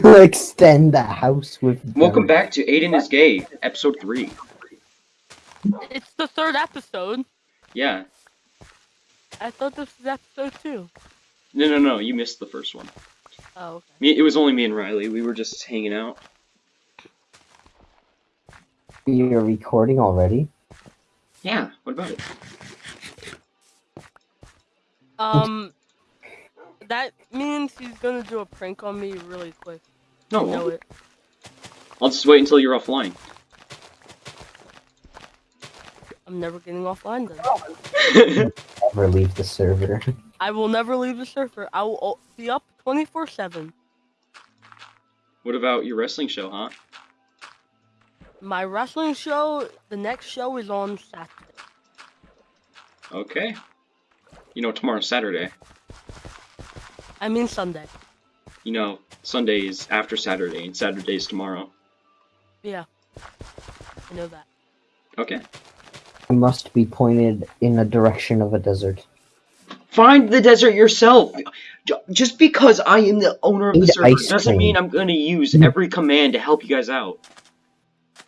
extend the house with. Welcome back to Aiden is Gay, episode 3. It's the third episode. Yeah. I thought this was episode two. No, no, no, you missed the first one. Oh, okay. Me, it was only me and Riley. We were just hanging out. You're recording already. Yeah, what about it? Um, that means he's gonna do a prank on me really quick. No, I it know won't. it. I'll just wait until you're offline. I'm never getting offline then. Oh. Never leave the server. I will never leave the server. I will be up 24/7. what about your wrestling show, huh? My wrestling show, the next show is on Saturday. Okay. You know, tomorrow's Saturday. I mean Sunday. You know, Sunday is after Saturday, and Saturday's tomorrow. Yeah, I know that. Okay. It must be pointed in the direction of a desert. Find the desert yourself! Just because I am the owner of the Eat server doesn't cream. mean I'm gonna use Mm. every command to help you guys out.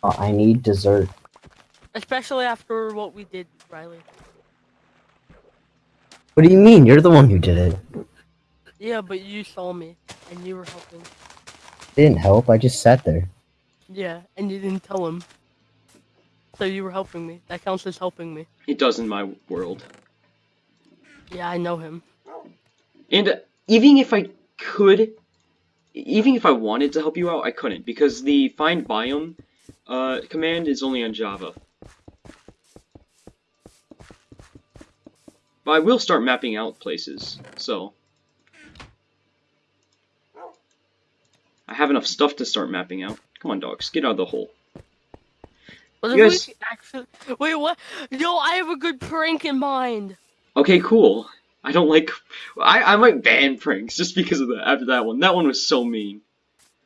Uh, I need dessert. Especially after what we did, Riley. What do you mean? You're the one who did it. Yeah, but you saw me and you were helping. Didn't help. I just sat there. Yeah, and you didn't tell him. So you were helping me. That counts as helping me. It does in my world. Yeah, I know him. And uh, even if I could, even if I wanted to help you out, I couldn't because the find biome uh, command is only on Java. But I will start mapping out places, so. Have enough stuff to start mapping out. Come on, dogs, get out of the hole. You guys- actually? Wait, what? Yo, I have a good prank in mind. Okay, cool. I don't like. I, I might ban pranks just because of that. After that one, that one was so mean.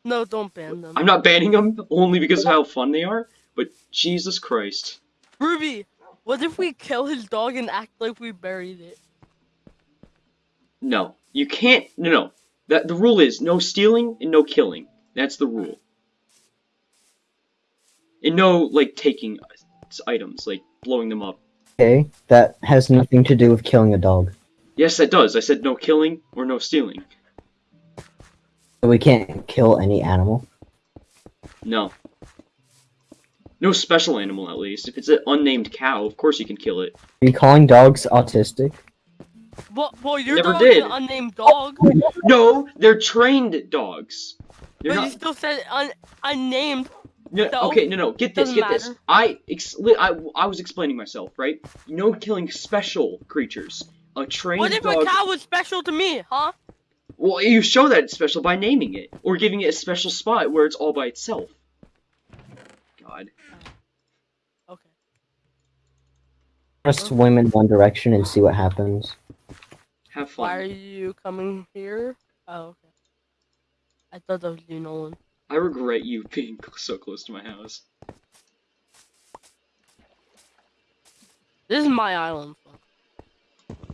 No, don't ban them. I'm not banning them only because of how fun they are, but Jesus Christ. Ruby, what if we kill his dog and act like we buried it? No, you can't. No, no. That the rule is no stealing and no killing. That's the rule. And no like taking items, like blowing them up. Okay, that has nothing to do with killing a dog. Yes, that does. I said no killing or no stealing. So we can't kill any animal. No. No special animal, at least. If it's an unnamed cow, of course you can kill it. Are you calling dogs autistic? Well, well your Never dog did. is an unnamed dog, No, they're trained dogs. They're but not. you still said un unnamed. No, No, okay, no, no. Get this, doesn't get this. I, ex- I, I was explaining myself, right? No killing special creatures. A trained What if dog. a cow was special to me, huh? Well, you show that it's special by naming it or giving it a special spot where it's all by itself. God. Okay. Just swim in one direction and see what happens. Have fun. Why are you coming here? Oh, okay. I thought that was you, Nolan. I regret you being so close to my house. This is my island.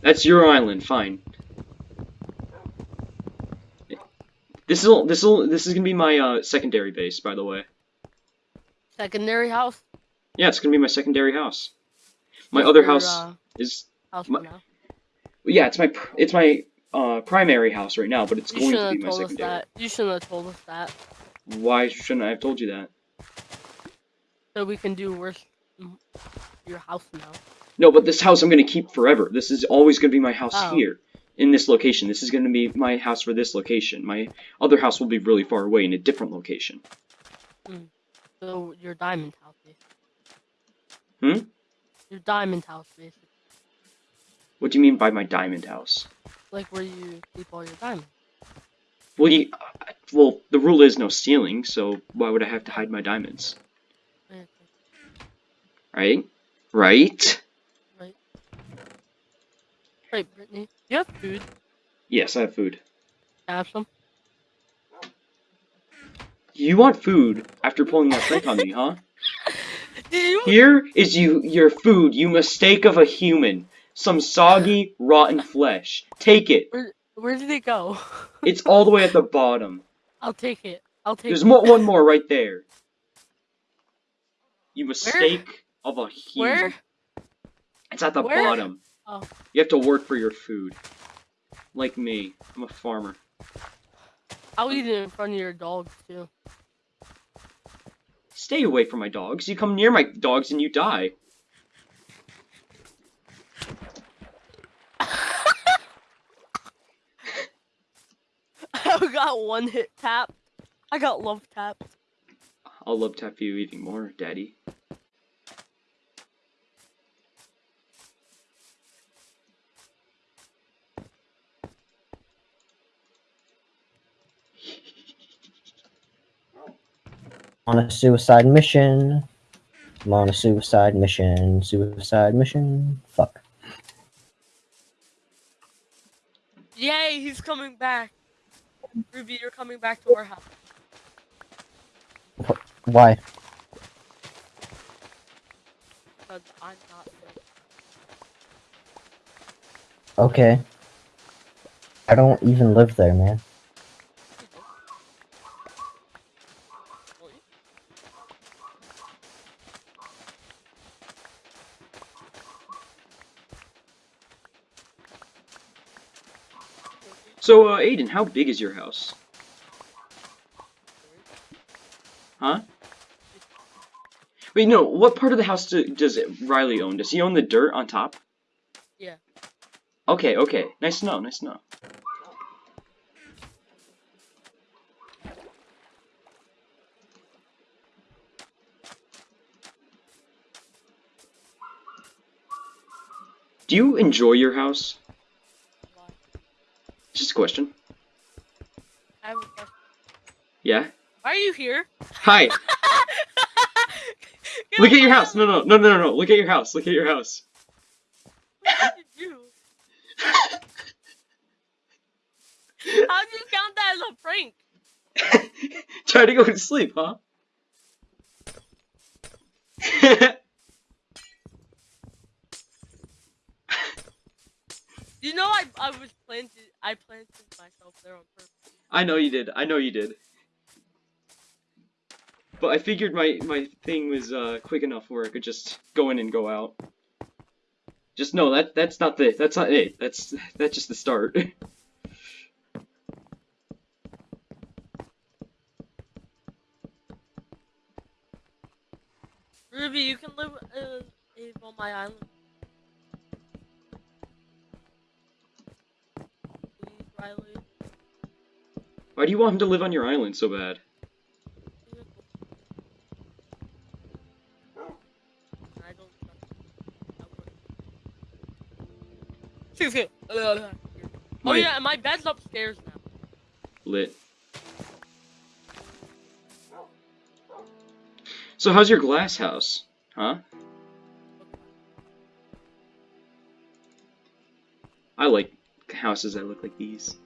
That's your island. Fine. This is this is this is gonna be my uh, secondary base, by the way. Secondary house. Yeah, it's gonna be my secondary house. My What's other your, house uh, is house my- yeah, it's my it's my uh, primary house right now, but it's You going to be my told us secondary. that. You shouldn't have told us that. Why shouldn't I have told you that? So we can do worse. Your house now. No, but this house I'm gonna keep forever. This is always gonna be my house Oh. here, in this location. This is gonna be my house for this location. My other house will be really far away in a different location. So your diamond house. Hmm? Your diamond house, basically. What do you mean by my diamond house? Like where you keep all your diamonds. Well, you, well, the rule is no stealing, so why would I have to hide my diamonds? Right. Right? Right? Right, Brittany. You have food. Yes, I have food. Have some. You want food after pulling that prank on me, huh? Here is you your food, you mistake of a human. Some soggy, rotten flesh. Take it. Where, where did it go? It's all the way at the bottom. I'll take it. I'll take There's it. more, one more right there. You mistake of a huge. Where? It's at the Where? bottom. Oh. You have to work for your food. Like me. I'm a farmer. I'll eat it in front of your dog too. Stay away from my dogs. You come near my dogs and you die. I got one hit tap. I got love tap. I'll love tap you even more, daddy. On a suicide mission. I'm on a suicide mission. Suicide mission. Fuck. Yay, he's coming back. Ruby, you're coming back to our house. Why? Because I'm not. Okay. I don't even live there, man. So, uh, Aiden, how big is your house? Huh? Wait, no, what part of the house do, does it Riley own? Does he own the dirt on top? Yeah. Okay, okay. Nice to know, nice to know. Do you enjoy your house? Just a question. I have a question. Yeah? Why are you here? Hi! Look at your house! No, no, no, no, no, no. Look at your house. Look at your house. What did you do? How do you count that as a prank? Try to go to sleep, huh? You know I I was planted I planted myself there on purpose. I know you did. I know you did. But I figured my my thing was uh, quick enough where I could just go in and go out. Just no, that that's not the that's not it. That's that's just the start. Ruby, you can live uh, live on my island. Please, Riley. Why do you want him to live on your island so bad? I don't trust you. Oh My- yeah, my bed's upstairs now. Lit. So how's your glass house? Huh? I like houses that look like these.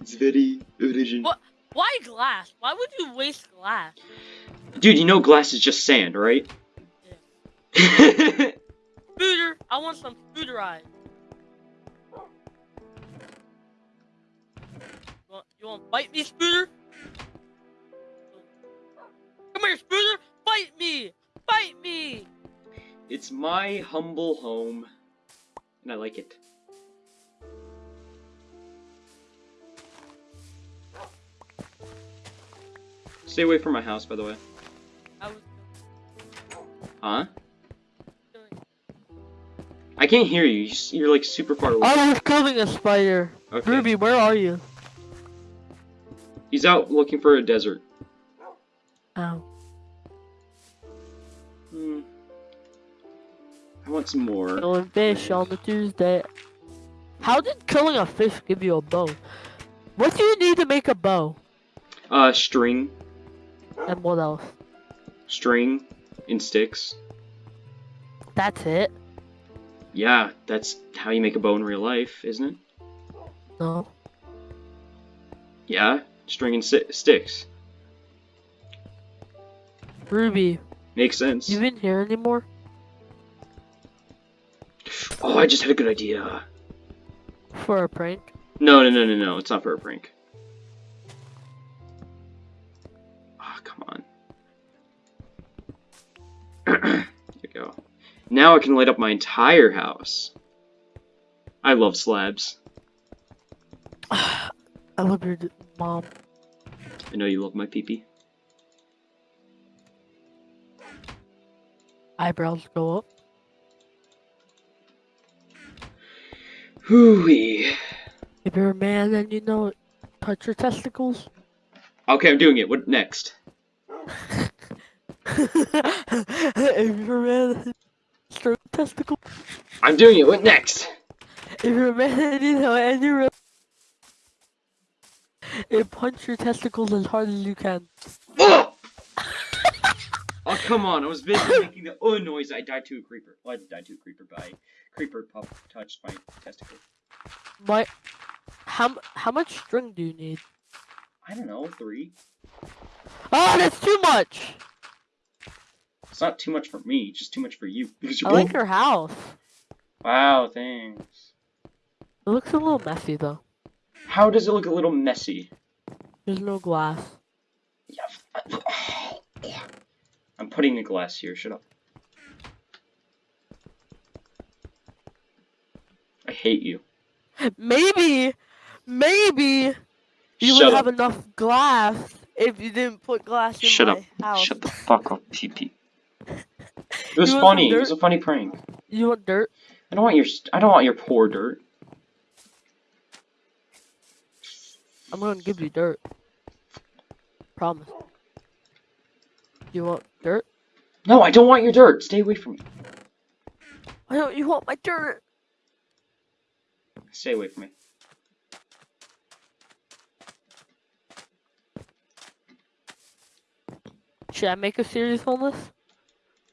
It's very original. What? Why glass? Why would you waste glass? Dude, you know glass is just sand, right? Yeah. Scooter, I want some scooter eyes. You want, you want to bite me, Scooter? Come here, Scooter! Bite me! Bite me! it's my humble home, and I like it. Stay away from my house, by the way. Huh? I can't hear you. You s- You're like super far away. I was killing a spider. Okay. Ruby, where are you? He's out looking for a desert. Oh. Hmm. I want some more. Killing fish on the Tuesday. How did killing a fish give you a bow? What do you need to make a bow? Uh, string, And what else? string, and sticks. That's it? Yeah, that's how you make a bow in real life, isn't it? No. Yeah, string and si- sticks. Ruby, Makes sense. you in here anymore? Oh, I just had a good idea. For a prank? No, no, no, no, no. It's not for a prank. Now I can light up my entire house. I love slabs. I love your mom. I know you love my peepee. -Pee. Eyebrows go up. Hooey. If you're a man and you know it, touch your testicles. Okay, I'm doing it. What next? if you're a man, testicle. I'm doing it. What next? If you're a man and you know it and you're a and punch your testicles as hard as you can. Oh! oh, come on. I was busy making the oh noise. I died to a creeper. Well, I didn't die to a creeper, but I, creeper pup touched my testicle. My, how how much string do you need? I don't know, three. Oh, that's too much. It's not too much for me, just too much for you. Because you're I like your house. Wow, thanks. It looks a little messy though. How does it look a little messy? There's no glass. Yeah. Oh, I'm putting the glass here. Shut up. I hate you. Maybe, maybe you Shut would up. have enough glass if you didn't put glass in Shut my up. house. Shut the fuck up, PP. It was You want some funny. It was a funny prank. You want dirt? I don't want your. I don't want your poor dirt. I'm gonna give you dirt. Promise. You want dirt? No, I don't want your dirt. Stay away from me. Why don't you want my dirt? Stay away from me. Should I make a series on this?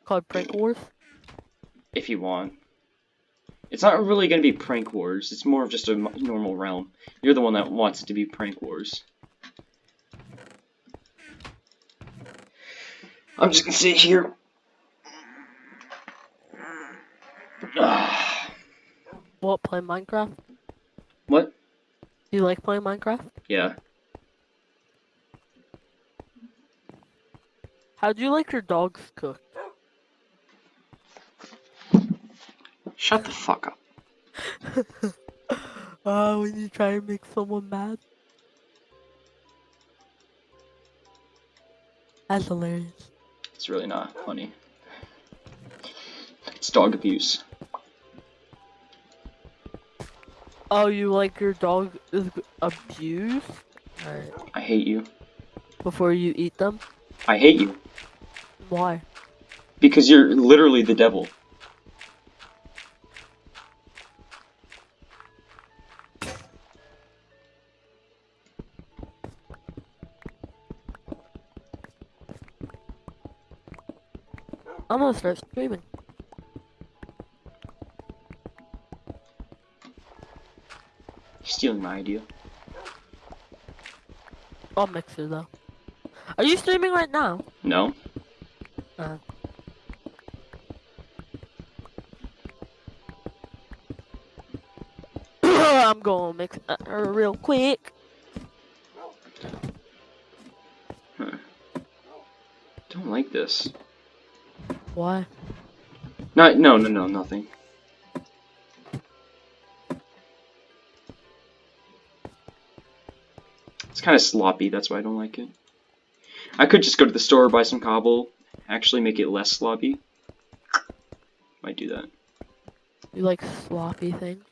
Called Prank Wars? If you want. It's not really going to be prank wars. It's more of just a normal realm. You're the one that wants it to be prank wars. I'm just gonna sit here. What, play Minecraft? what? Do you like playing Minecraft? Yeah. How do you like your dogs cooked? Shut the fuck up. Oh, when you try to make someone mad. That's hilarious. It's really not funny. It's dog abuse. Oh, you like your dog is abused? Alright. I hate you. Before you eat them? I hate you. Why? Because you're literally the devil. I'm gonna start streaming. You're stealing my idea. I'll mix it though. Are you streaming right now? No? Uh. I'm gonna mix it uh, real quick. Huh. Don't like this. Why? Not, no, no, no, nothing. It's kind of sloppy, that's why I don't like it. I could just go to the store, buy some cobble, actually make it less sloppy. Might do that. You like sloppy things?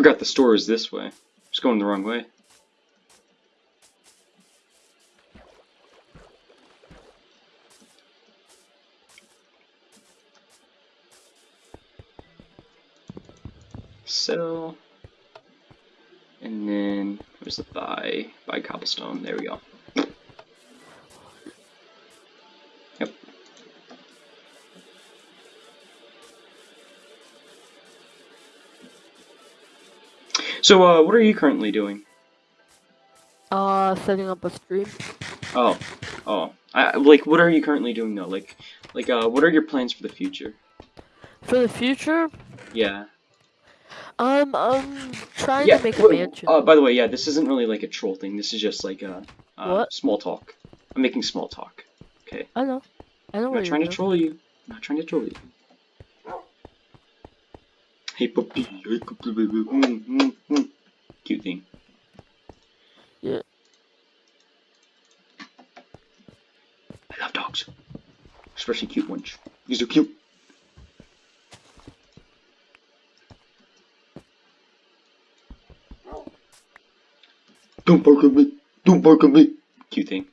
Forgot the store is this way. Just going the wrong way. So, and then where's the buy? Buy cobblestone. There we go. So, uh, what are you currently doing? Uh, setting up a stream. Oh, oh, I, like, what are you currently doing though? Like, Like, uh, what are your plans for the future? For the future, Yeah. um, I'm trying yeah. to make a wait, mansion. Uh, by the way, yeah, this isn't really like a troll thing. This is just like a uh, What? small talk. I'm making small talk. Okay. I know. I know I'm not trying to troll you. I'm not trying to troll you. Hey puppy, hey puppy, baby. Mm, mm, mm. Cute thing. Yeah. I love dogs. Especially cute ones. These are cute. Don't bark at me. Don't bark at me. Cute thing.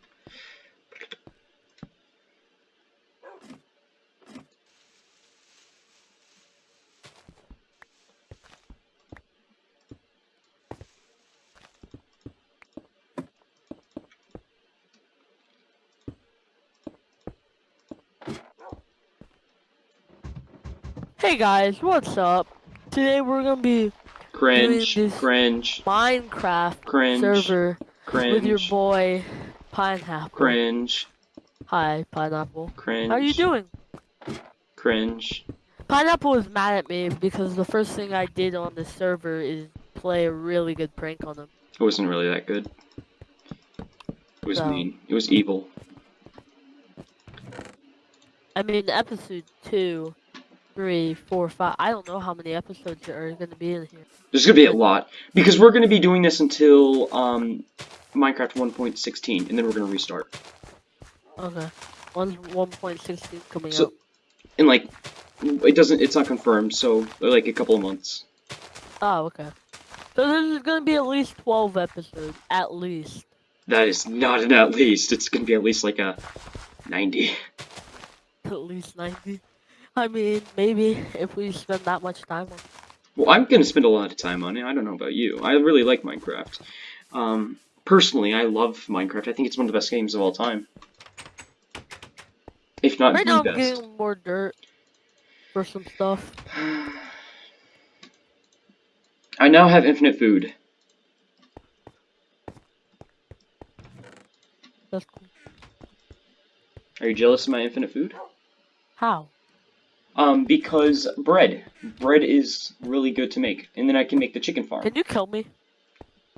Hey guys, what's up? Today we're gonna be Cringe. Doing this- Cringe. Minecraft Cringe. server Cringe. with your boy Pineapple. Cringe. Hi, Pineapple. Cringe. How are you doing? Cringe. Pineapple is mad at me because the first thing I did on the server is play a really good prank on him. It wasn't really that good. It was So- mean. It was evil. I mean, episode two, three, four, five. I don't know how many episodes there are gonna be in here. There's gonna be a lot because we're gonna be doing this until um, Minecraft 1.16, and then we're gonna restart. Okay, one one point sixteen coming So- out. And like, it doesn't. It's not confirmed. So like a couple of months. Oh, okay. So there's gonna be at least twelve episodes, at least. That is not an at least. It's gonna be at least like a 90. At least ninety. I mean, maybe if we spend that much time on. Well, I'm gonna spend a lot of time on it. I don't know about you. I really like Minecraft. Um, personally, I love Minecraft. I think it's one of the best games of all time. If not Right the now, I'm best. getting more dirt for some stuff. I now have infinite food. That's cool. Are you jealous of my infinite food? How? Um, because bread. Bread is really good to make. And then I can make the chicken farm. Can you kill me?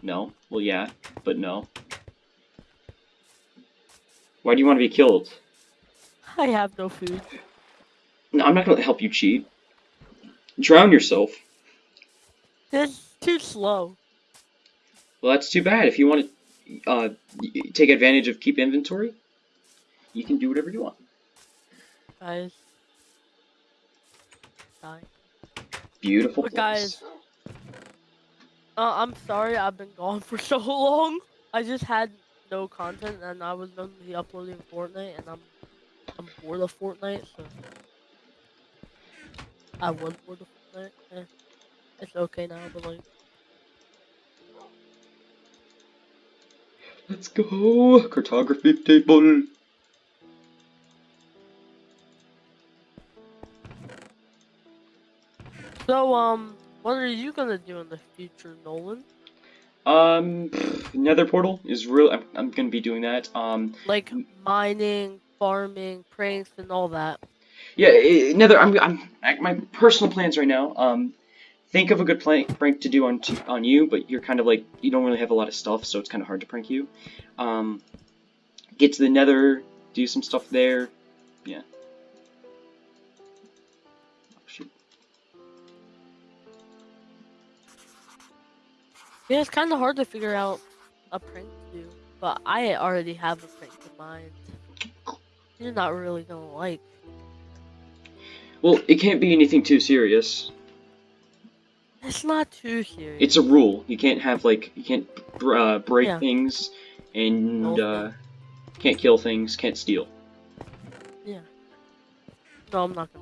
No. Well, yeah, but no. Why do you want to be killed? I have no food. No, I'm not going to help you cheat. Drown yourself. It's too slow. Well, that's too bad. If you want to uh, take advantage of keep inventory, you can do whatever you want. Guys. Die. Beautiful But place. guys, uh, I'm sorry I've been gone for so long. I just had no content and I was going to be uploading Fortnite and I'm I'm bored of Fortnite, so I was bored of Fortnite. Eh, it's okay now, but like Let's go. Cartography table. So um what are you gonna do in the future, Nolan? Um, pff, Nether portal is real. I'm, I'm gonna be doing that. Um, Like mining, farming, pranks and all that. yeah, i Nether. I'm, I'm my personal plans right now. Um, think of a good prank prank to do on t on you, but you're kind of like you don't really have a lot of stuff, so it's kind of hard to prank you. Um, get to the Nether, do some stuff there. Yeah. Yeah, it's kind of hard to figure out a prank to do, but I already have a prank in mind. You're not really gonna like. Well, it can't be anything too serious. It's not too serious. It's a rule. You can't have like you can't br- uh, break Yeah. things, and uh, can't kill things, can't steal. Yeah. No, I'm not gonna.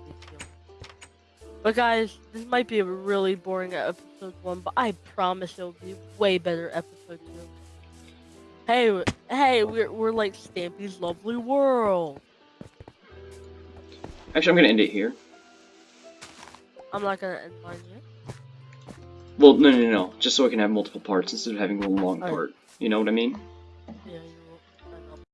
But guys, this might be a really boring episode one, but I promise it'll be way better episode two. Hey, hey, we're we're like Stampy's Lovely World. Actually, I'm gonna end it here. I'm not gonna end mine yet. Well, no, no, no, just so I can have multiple parts instead of having one long Alright. part. You know what I mean? Yeah,